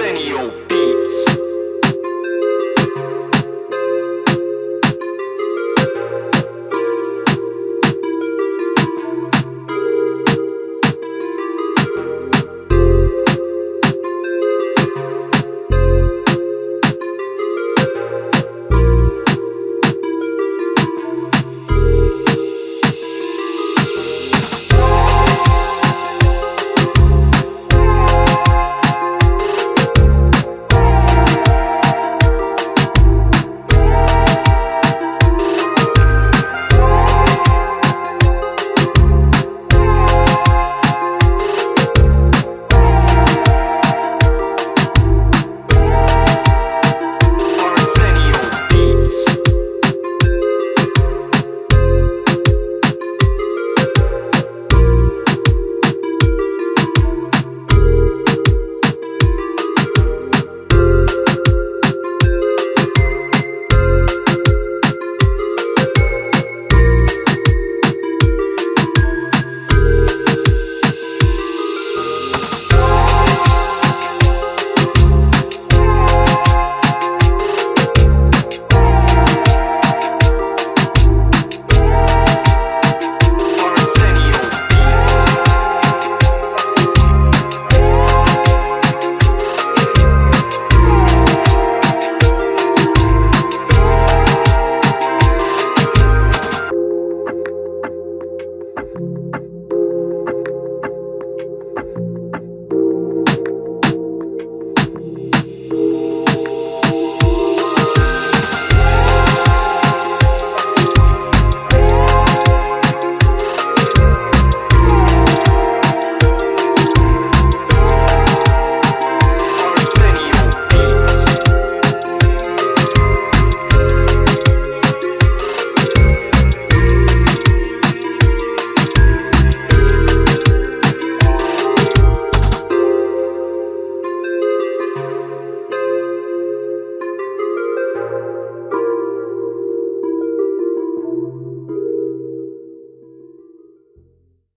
Arsenio Beats.